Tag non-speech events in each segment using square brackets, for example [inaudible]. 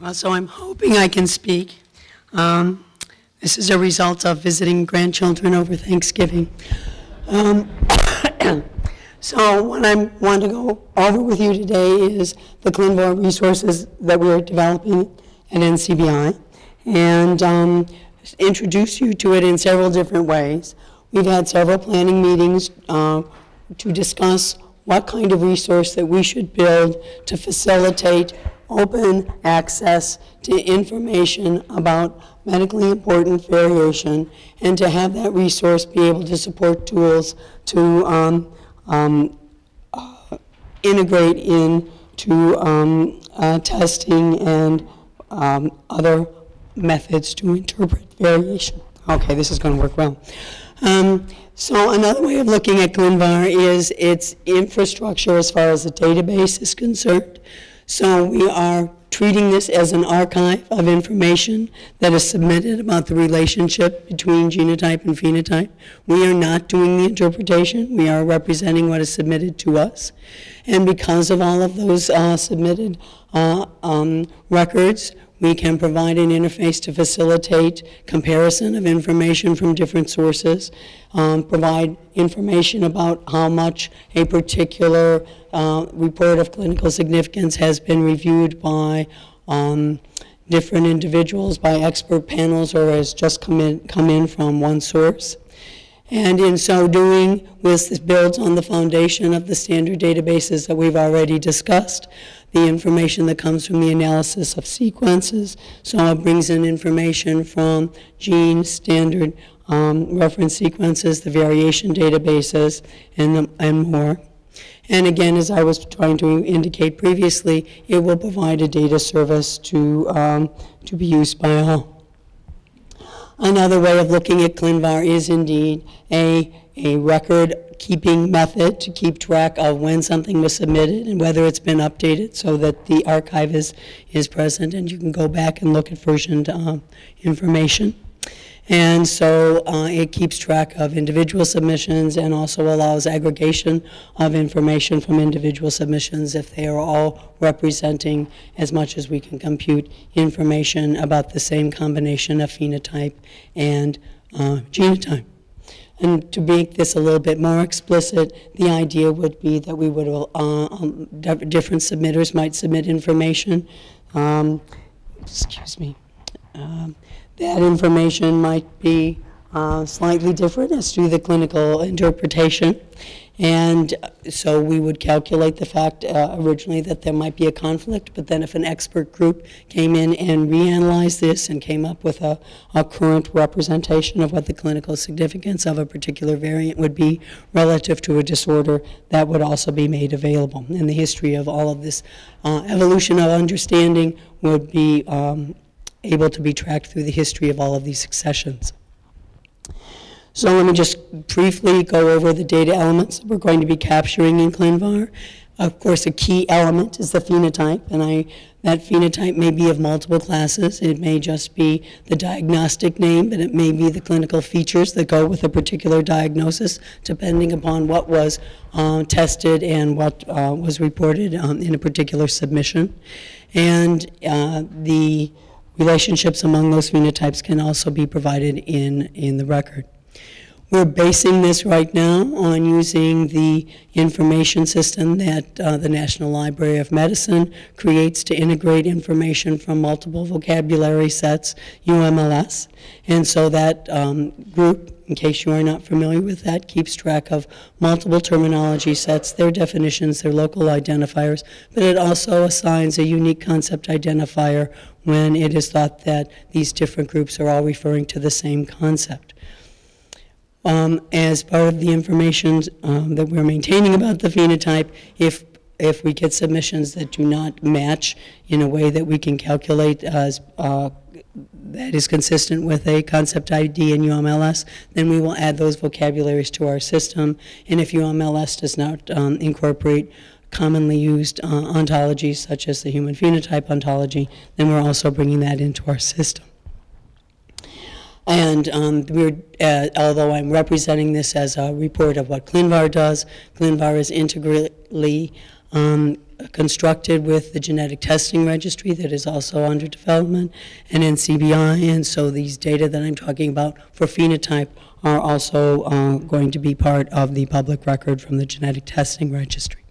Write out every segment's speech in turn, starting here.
Well, so I'm hoping I can speak. Um, This is a result of visiting grandchildren over Thanksgiving. Um, [coughs] So what I want to go over with you today is the ClinVar resources that we're developing at NCBI, and um, introduce you to it in several different ways. We've had several planning meetings uh, to discuss what kind of resource that we should build to facilitate open access to information about medically important variation, and to have that resource be able to support tools to um, um, uh, integrate into um, uh, testing and um, other methods to interpret variation. Okay, this is going to work well. Um, so another way of looking at ClinVar is its infrastructure as far as the database is concerned. So we are treating this as an archive of information that is submitted about the relationship between genotype and phenotype. We are not doing the interpretation. We are representing what is submitted to us. And because of all of those uh, submitted uh, um, records, we can provide an interface to facilitate comparison of information from different sources, um, provide information about how much a particular uh, report of clinical significance has been reviewed by um, different individuals, by expert panels, or has just come in, come in from one source. And in so doing, this builds on the foundation of the standard databases that we've already discussed, the information that comes from the analysis of sequences. So it brings in information from gene standard um, reference sequences, the variation databases, and, the, and more. And again, as I was trying to indicate previously, it will provide a data service to, um, to be used by all. Another way of looking at ClinVar is indeed a, a record keeping method to keep track of when something was submitted and whether it's been updated so that the archive is, is present and you can go back and look at versioned uh, information. And so uh, it keeps track of individual submissions and also allows aggregation of information from individual submissions if they are all representing as much as we can compute information about the same combination of phenotype and uh, genotype. And to make this a little bit more explicit, the idea would be that we would, uh, um, different submitters might submit information. Um, excuse me. Um, that information might be uh, slightly different as to the clinical interpretation. And so we would calculate the fact uh, originally that there might be a conflict, but then if an expert group came in and reanalyzed this and came up with a, a current representation of what the clinical significance of a particular variant would be relative to a disorder, that would also be made available. And the history of all of this uh, evolution of understanding would be um, able to be tracked through the history of all of these successions. So let me just briefly go over the data elements we're going to be capturing in ClinVar. Of course, a key element is the phenotype, and I, that phenotype may be of multiple classes. It may just be the diagnostic name, but it may be the clinical features that go with a particular diagnosis, depending upon what was uh, tested and what uh, was reported um, in a particular submission. And uh, the Relationships among those phenotypes can also be provided in, in the record. We're basing this right now on using the information system that uh, the National Library of Medicine creates to integrate information from multiple vocabulary sets, UMLS. And so that um, group in case you are not familiar with that, keeps track of multiple terminology sets, their definitions, their local identifiers, but it also assigns a unique concept identifier when it is thought that these different groups are all referring to the same concept. Um, as part of the information um, that we're maintaining about the phenotype, if if we get submissions that do not match in a way that we can calculate as uh, that is consistent with a concept ID in UMLS, then we will add those vocabularies to our system. And if UMLS does not um, incorporate commonly used uh, ontologies such as the human phenotype ontology, then we're also bringing that into our system. And um, we're, uh, although I'm representing this as a report of what ClinVar does, ClinVar is integrally um, constructed with the genetic testing registry that is also under development and NCBI, and so these data that I'm talking about for phenotype are also uh, going to be part of the public record from the genetic testing registry.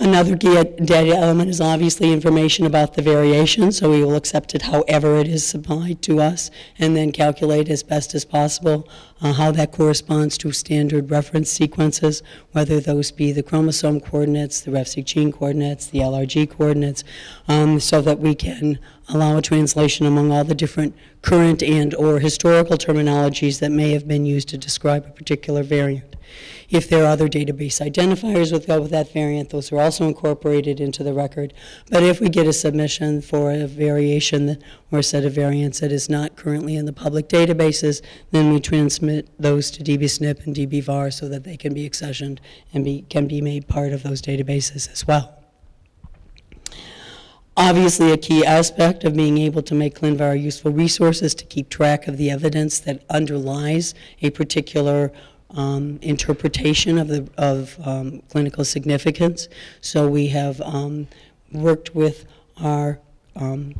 Another data element is obviously information about the variation, so we will accept it however it is supplied to us, and then calculate as best as possible uh, how that corresponds to standard reference sequences, whether those be the chromosome coordinates, the RefSeq gene coordinates, the LRG coordinates, um, so that we can allow a translation among all the different current and or historical terminologies that may have been used to describe a particular variant. If there are other database identifiers with, with that variant, those are also incorporated into the record. But if we get a submission for a variation or a set of variants that is not currently in the public databases, then we transmit those to DBSNP and DBVAR so that they can be accessioned and be, can be made part of those databases as well. Obviously, a key aspect of being able to make ClinVar a useful resource is to keep track of the evidence that underlies a particular um, interpretation of, the, of um, clinical significance. So we have um, worked with our um,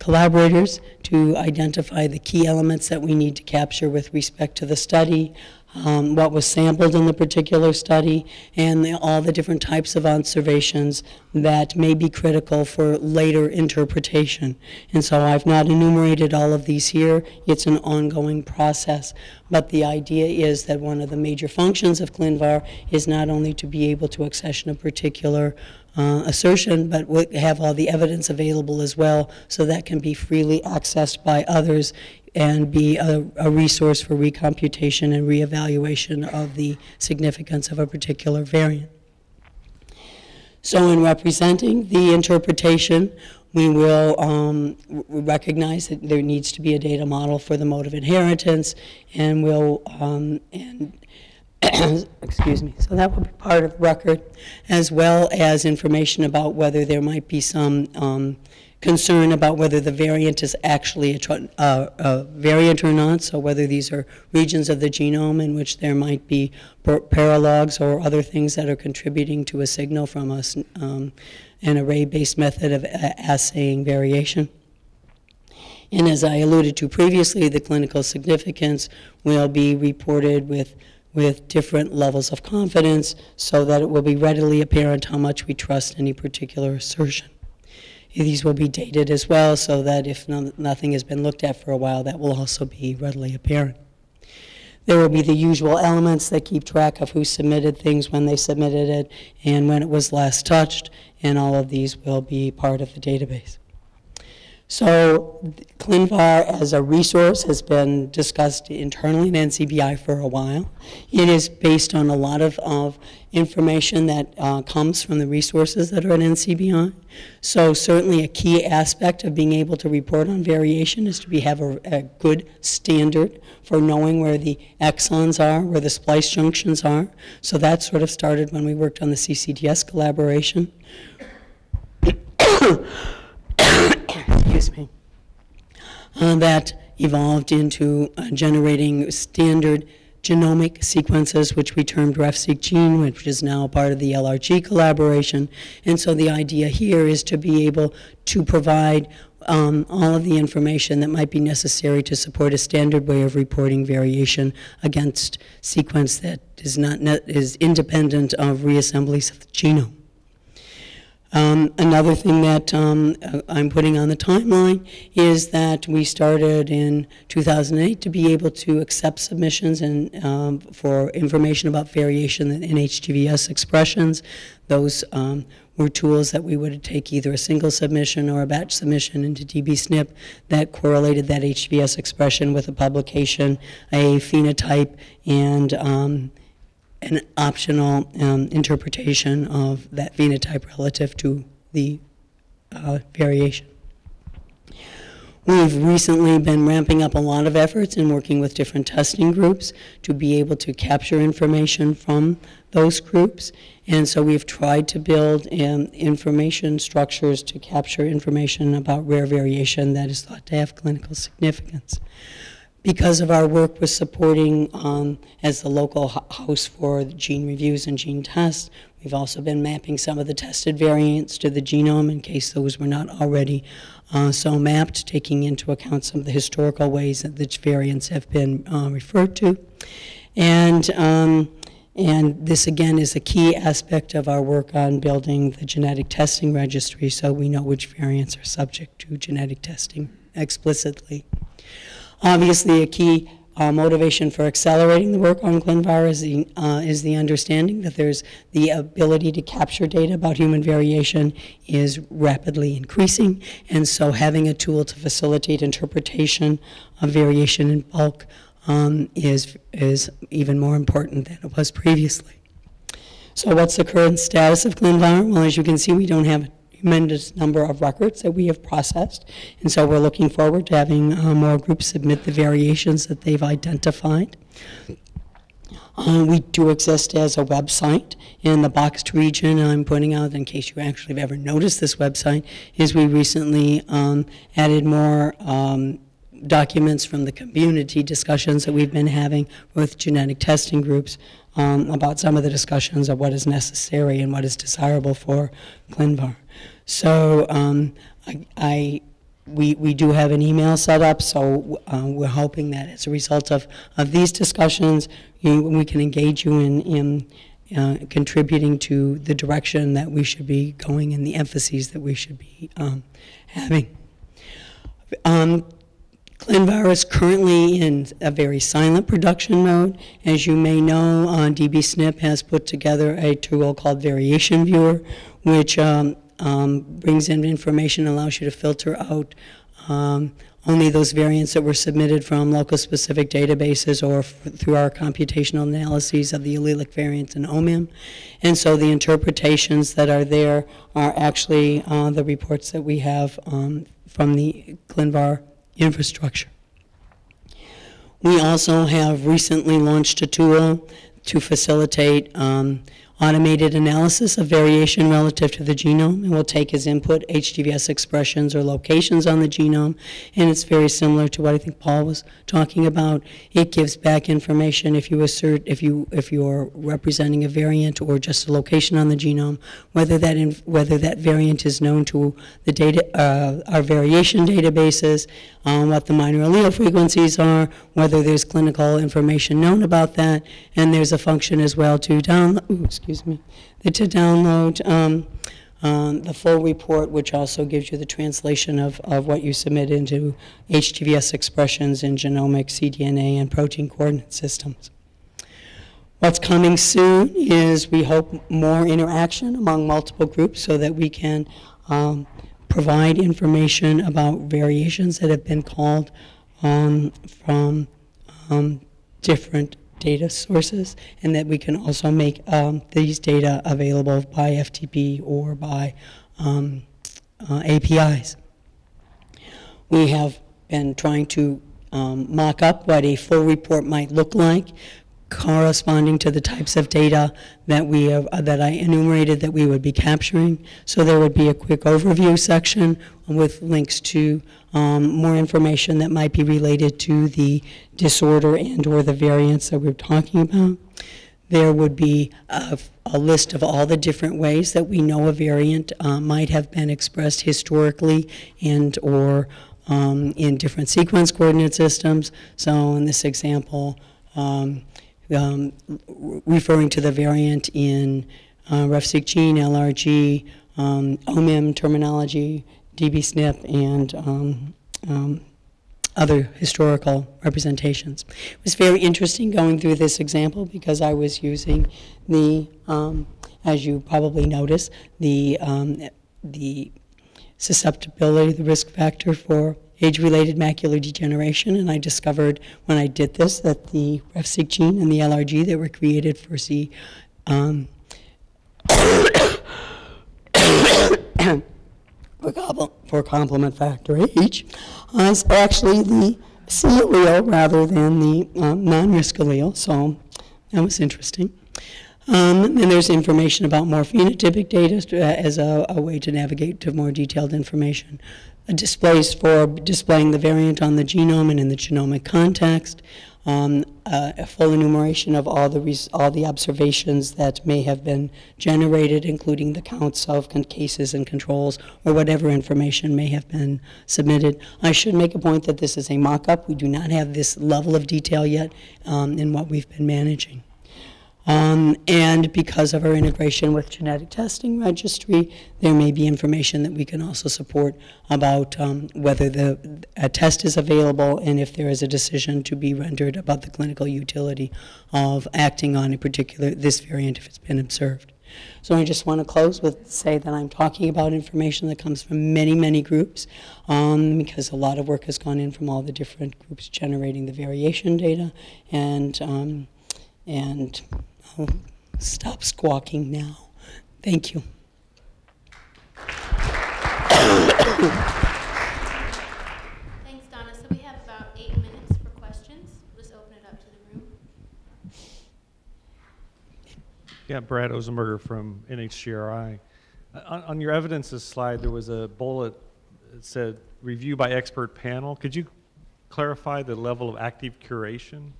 collaborators to identify the key elements that we need to capture with respect to the study, um, what was sampled in the particular study, and the, all the different types of observations that may be critical for later interpretation. And so I've not enumerated all of these here. It's an ongoing process. But the idea is that one of the major functions of ClinVar is not only to be able to accession a particular uh, assertion, but we have all the evidence available as well, so that can be freely accessed by others and be a, a resource for recomputation and reevaluation of the significance of a particular variant. So in representing the interpretation, we will um, recognize that there needs to be a data model for the mode of inheritance, and we'll um, and [coughs] excuse me. So that will be part of record, as well as information about whether there might be some um, concern about whether the variant is actually a, uh, a, variant or not, so whether these are regions of the genome in which there might be paralogs or other things that are contributing to a signal from us, um, an array-based method of assaying variation. And as I alluded to previously, the clinical significance will be reported with with different levels of confidence so that it will be readily apparent how much we trust any particular assertion. These will be dated as well so that if no, nothing has been looked at for a while, that will also be readily apparent. There will be the usual elements that keep track of who submitted things, when they submitted it, and when it was last touched, and all of these will be part of the database. So ClinVar as a resource has been discussed internally in NCBI for a while. It is based on a lot of, of information that uh, comes from the resources that are at NCBI. So certainly a key aspect of being able to report on variation is to be, have a, a good standard for knowing where the exons are, where the splice junctions are. So that sort of started when we worked on the CCDS collaboration. [coughs] excuse me, uh, that evolved into uh, generating standard genomic sequences, which we termed RefSeq gene, which is now part of the LRG collaboration. And so the idea here is to be able to provide um, all of the information that might be necessary to support a standard way of reporting variation against sequence that is not is independent of reassemblies of the genome. Um, another thing that um, uh, I'm putting on the timeline is that we started in 2008 to be able to accept submissions and um, for information about variation in HGVS expressions. Those um, were tools that we would take either a single submission or a batch submission into DBSNP that correlated that HGVS expression with a publication, a phenotype, and um, an optional um, interpretation of that phenotype relative to the uh, variation. We've recently been ramping up a lot of efforts in working with different testing groups to be able to capture information from those groups. And so we've tried to build um, information structures to capture information about rare variation that is thought to have clinical significance because of our work with supporting um, as the local house for gene reviews and gene tests, We've also been mapping some of the tested variants to the genome in case those were not already uh, so mapped, taking into account some of the historical ways that the variants have been uh, referred to. And, um, and this, again, is a key aspect of our work on building the genetic testing registry so we know which variants are subject to genetic testing explicitly. Obviously, a key uh, motivation for accelerating the work on ClinVar is the, uh, is the understanding that there's the ability to capture data about human variation is rapidly increasing, and so having a tool to facilitate interpretation of variation in bulk um, is, is even more important than it was previously. So what's the current status of ClinVar? Well, as you can see, we don't have tremendous number of records that we have processed. And so we're looking forward to having uh, more groups submit the variations that they've identified. Uh, we do exist as a website in the boxed region. I'm pointing out, in case you actually have ever noticed this website, is we recently um, added more um, documents from the community discussions that we've been having with genetic testing groups um, about some of the discussions of what is necessary and what is desirable for ClinVar. So um, I, I, we, we do have an email set up, so uh, we're hoping that as a result of, of these discussions, you, we can engage you in, in uh, contributing to the direction that we should be going and the emphases that we should be um, having. Um, ClinVar is currently in a very silent production mode. As you may know, uh, DBSNP has put together a tool called Variation Viewer, which um, um, brings in information, allows you to filter out um, only those variants that were submitted from locus-specific databases or through our computational analyses of the allelic variants in OMIM. And so the interpretations that are there are actually uh, the reports that we have um, from the ClinVar infrastructure. We also have recently launched a tool to facilitate um, automated analysis of variation relative to the genome, and will take as input HGVS expressions or locations on the genome, and it's very similar to what I think Paul was talking about. It gives back information if you assert, if you if you're representing a variant or just a location on the genome, whether that in, whether that variant is known to the data uh, our variation databases, um, what the minor allele frequencies are, whether there's clinical information known about that, and there's a function as well to download, excuse me, to download um, um, the full report, which also gives you the translation of, of what you submit into HGVS expressions in genomic, cDNA, and protein coordinate systems. What's coming soon is we hope more interaction among multiple groups so that we can um, provide information about variations that have been called um, from um, different data sources, and that we can also make um, these data available by FTP or by um, uh, APIs. We have been trying to um, mock up what a full report might look like corresponding to the types of data that we have, uh, that I enumerated that we would be capturing. So there would be a quick overview section with links to um, more information that might be related to the disorder and or the variants that we're talking about. There would be a, a list of all the different ways that we know a variant uh, might have been expressed historically and or um, in different sequence coordinate systems. So in this example, um, um, referring to the variant in uh, RefSeq gene, LRG, um, OMIM terminology, DBSNP, and um, um, other historical representations. It was very interesting going through this example because I was using the, um, as you probably notice, the, um, the susceptibility, the risk factor for age-related macular degeneration, and I discovered when I did this that the RefSeq gene and the LRG that were created for C um, [coughs] for complement factor H is actually the C allele rather than the um, non-risk allele, so that was interesting. Um, and there's information about more phenotypic data uh, as a, a, way to navigate to more detailed information displays for displaying the variant on the genome and in the genomic context. Um, uh, a full enumeration of all the, all the observations that may have been generated, including the counts of cases and controls, or whatever information may have been submitted. I should make a point that this is a mock-up. We do not have this level of detail yet um, in what we've been managing. Um, and because of our integration with genetic testing registry, there may be information that we can also support about um, whether the a test is available and if there is a decision to be rendered about the clinical utility of acting on a particular this variant if it's been observed. So I just want to close with say that I'm talking about information that comes from many, many groups, um, because a lot of work has gone in from all the different groups generating the variation data, and um, and I'll stop squawking now. Thank you. Thanks, Donna. So we have about eight minutes for questions. We'll just open it up to the room. Yeah, Brad Ozenberger from NHGRI. Uh, On, on your evidences slide, there was a bullet that said review by expert panel. Could you clarify the level of active curation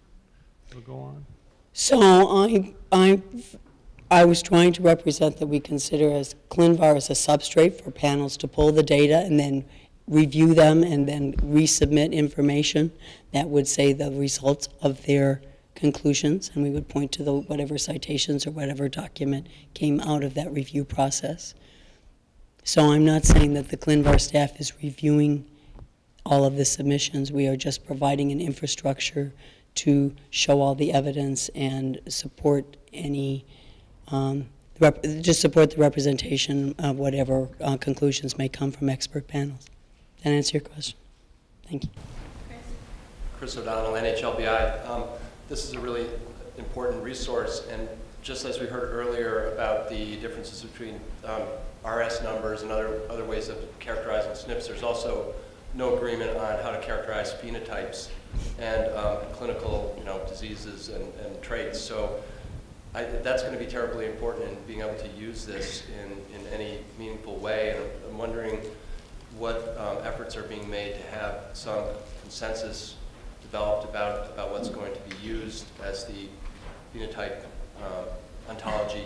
that will go on? So I, I, I was trying to represent that we consider as ClinVar as a substrate for panels to pull the data and then review them and then resubmit information that would say the results of their conclusions, and we would point to the whatever citations or whatever document came out of that review process. So I'm not saying that the ClinVar staff is reviewing all of the submissions. We are just providing an infrastructure to show all the evidence and support any, um, just support the representation of whatever uh, conclusions may come from expert panels. That answer your question? Thank you. Chris? Chris O'Donnell, NHLBI. Um, This is a really important resource, and just as we heard earlier about the differences between um, RS numbers and other, other ways of characterizing SNPs, there's also no agreement on how to characterize phenotypes and um, clinical, you know, diseases and, and traits. So I, that's going to be terribly important in being able to use this in, in any meaningful way. And I'm wondering what um, efforts are being made to have some consensus developed about, about what's going to be used as the phenotype um, ontology.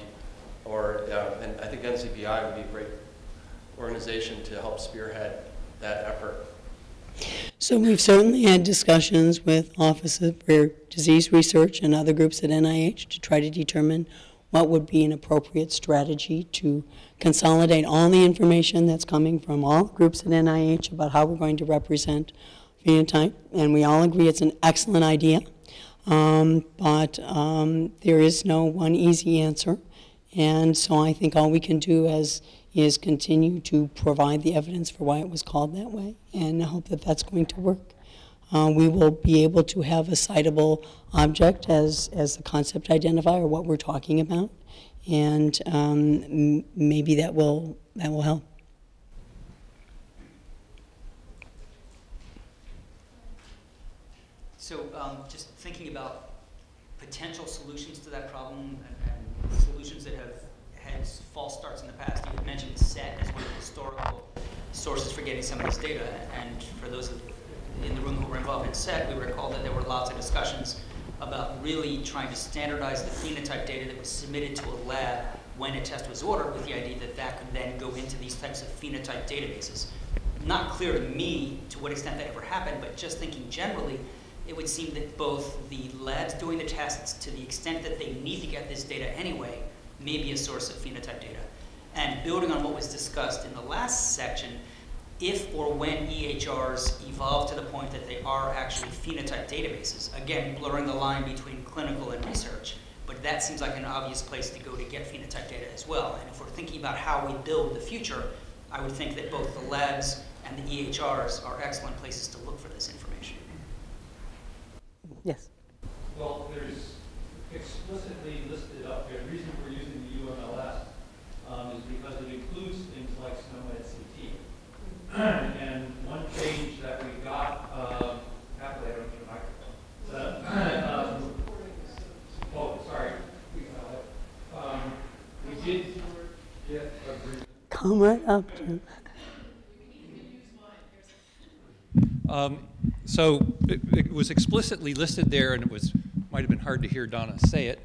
Or, uh, and I think NCBI would be a great organization to help spearhead that effort. So we've certainly had discussions with Office of Rare Disease Research and other groups at NIH to try to determine what would be an appropriate strategy to consolidate all the information that's coming from all groups at NIH about how we're going to represent phenotype. And we all agree it's an excellent idea, um, but um, there is no one easy answer. And so I think all we can do as is continue to provide the evidence for why it was called that way, and I hope that that's going to work. Uh, we will be able to have a citable object as, as the concept identifier, what we're talking about, and um, maybe that will, that will help. So um, just thinking about potential solutions to that problem and, and solutions that have had false starts in the past. Mentioned SET as one of the historical sources for getting some of this data. And for those in the room who were involved in SET, we recall that there were lots of discussions about really trying to standardize the phenotype data that was submitted to a lab when a test was ordered with the idea that that could then go into these types of phenotype databases. Not clear to me to what extent that ever happened, but just thinking generally, it would seem that both the labs doing the tests, to the extent that they need to get this data anyway, may be a source of phenotype data. And building on what was discussed in the last section, if or when EHRs evolve to the point that they are actually phenotype databases, again, blurring the line between clinical and research, but that seems like an obvious place to go to get phenotype data as well. And if we're thinking about how we build the future, I would think that both the labs and the EHRs are excellent places to look for this information. Yes. Well, there's explicitly listed up here, the reason we're using the UMLS um, is because it includes things like SNOMED CT. And one change that we got, uh, happily, I don't need a microphone. The, um, Oh, sorry. We, uh, um, We did get agreement. Up, Jim. Um, So it it was explicitly listed there, and it was might have been hard to hear Donna say it,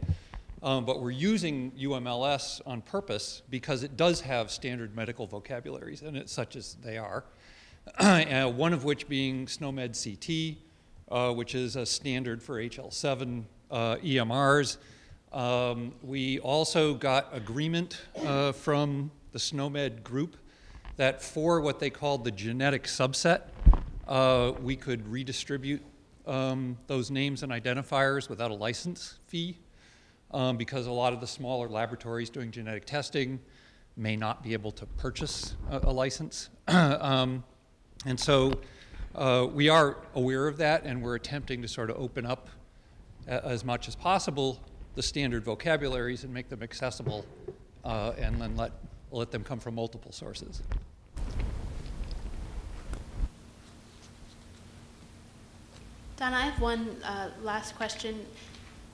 um, but we're using UMLS on purpose because it does have standard medical vocabularies, and such as they are. [clears throat] uh, one of which being SNOMED CT, uh, which is a standard for HL7 uh, EMRs. Um, we also got agreement uh, from the SNOMED group that for what they called the genetic subset, uh, we could redistribute um, those names and identifiers without a license fee um, because a lot of the smaller laboratories doing genetic testing may not be able to purchase a, a license. [clears throat] um, and so uh, we are aware of that and we're attempting to sort of open up as much as possible the standard vocabularies and make them accessible uh, and then let, let them come from multiple sources. Donna, I have one uh, last question.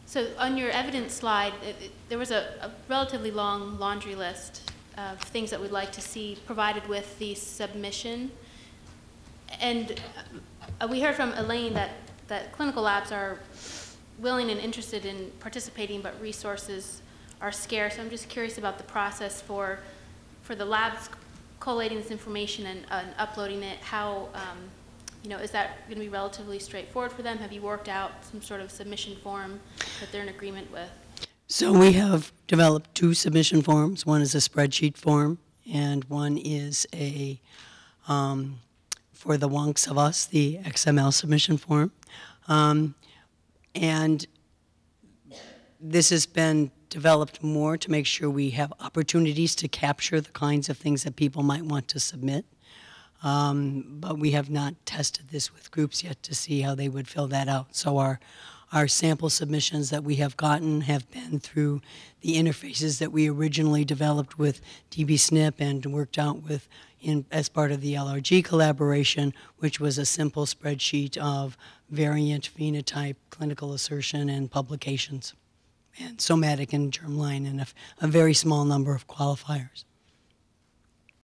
So on your evidence slide, it- it- there was a a relatively long laundry list of things that we'd like to see provided with the submission. And uh, we heard from Elaine that, that clinical labs are willing and interested in participating, but resources are scarce. So I'm just curious about the process for, for the labs collating this information and, uh, and uploading it. How, um, you know, is that going to be relatively straightforward for them? Have you worked out some sort of submission form that they're in agreement with? So we have developed two submission forms. One is a spreadsheet form, and one is a, um, for the wonks of us, the XML submission form. Um, and this has been developed more to make sure we have opportunities to capture the kinds of things that people might want to submit. Um, but we have not tested this with groups yet to see how they would fill that out. So our our sample submissions that we have gotten have been through the interfaces that we originally developed with DBSNP and worked out with in, as part of the LRG collaboration, which was a simple spreadsheet of variant, phenotype, clinical assertion, and publications, and somatic and germline, and a, a very small number of qualifiers.